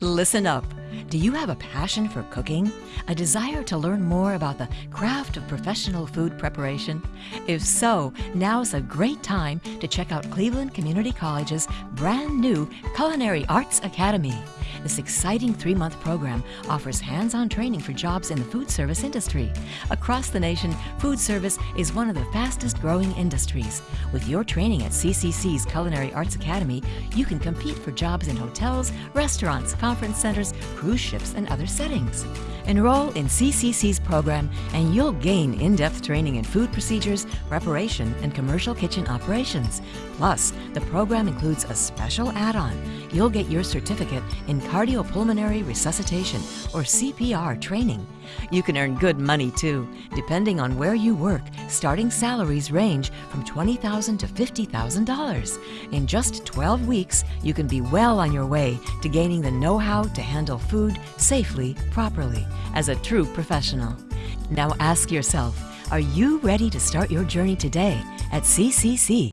Listen up. Do you have a passion for cooking? A desire to learn more about the craft of professional food preparation? If so, now's a great time to check out Cleveland Community College's brand new Culinary Arts Academy. This exciting three-month program offers hands-on training for jobs in the food service industry. Across the nation, food service is one of the fastest growing industries. With your training at CCC's Culinary Arts Academy, you can compete for jobs in hotels, restaurants, conference centers, cruise ships, and other settings. Enroll in CCC's program and you'll gain in-depth training in food procedures, preparation, and commercial kitchen operations. Plus, the program includes a special add-on. You'll get your certificate in cardiopulmonary resuscitation or CPR training. You can earn good money too. Depending on where you work, starting salaries range from $20,000 to $50,000. In just 12 weeks, you can be well on your way to gaining the know-how to handle food safely, properly, as a true professional. Now ask yourself, are you ready to start your journey today at CCC?